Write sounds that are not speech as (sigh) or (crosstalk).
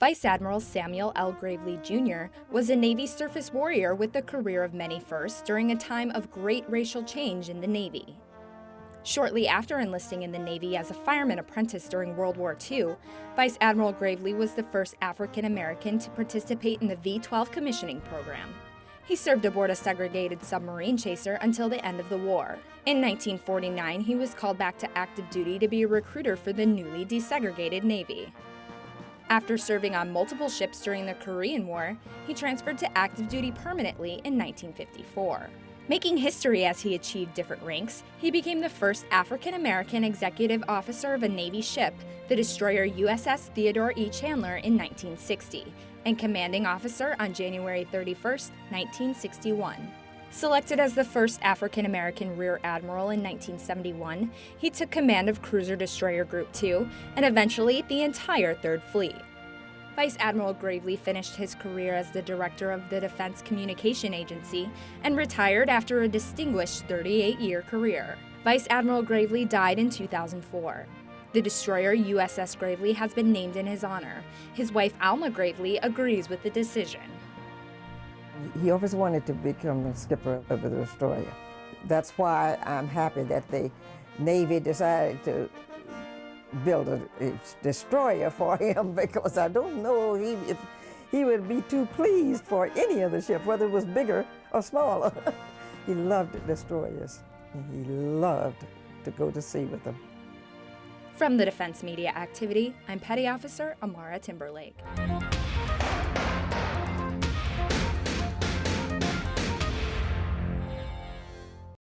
Vice Admiral Samuel L. Gravely Jr. was a Navy surface warrior with the career of many firsts during a time of great racial change in the Navy. Shortly after enlisting in the Navy as a fireman apprentice during World War II, Vice Admiral Gravely was the first African American to participate in the V 12 commissioning program. He served aboard a segregated submarine chaser until the end of the war. In 1949, he was called back to active duty to be a recruiter for the newly desegregated Navy. After serving on multiple ships during the Korean War, he transferred to active duty permanently in 1954. Making history as he achieved different ranks, he became the first African American executive officer of a Navy ship, the destroyer USS Theodore E. Chandler, in 1960, and commanding officer on January 31, 1961. Selected as the first African American Rear Admiral in 1971, he took command of Cruiser Destroyer Group 2 and eventually the entire Third Fleet. Vice Admiral Gravely finished his career as the director of the Defense Communication Agency and retired after a distinguished 38-year career. Vice Admiral Gravely died in 2004. The destroyer USS Gravely has been named in his honor. His wife Alma Gravely agrees with the decision. He always wanted to become the skipper of the destroyer. That's why I'm happy that the Navy decided to build a, a destroyer for (laughs) him because I don't know he, if he would be too pleased for any other ship, whether it was bigger or smaller. (laughs) he loved destroyers. He loved to go to sea with them. From the Defense Media Activity, I'm Petty Officer Amara Timberlake.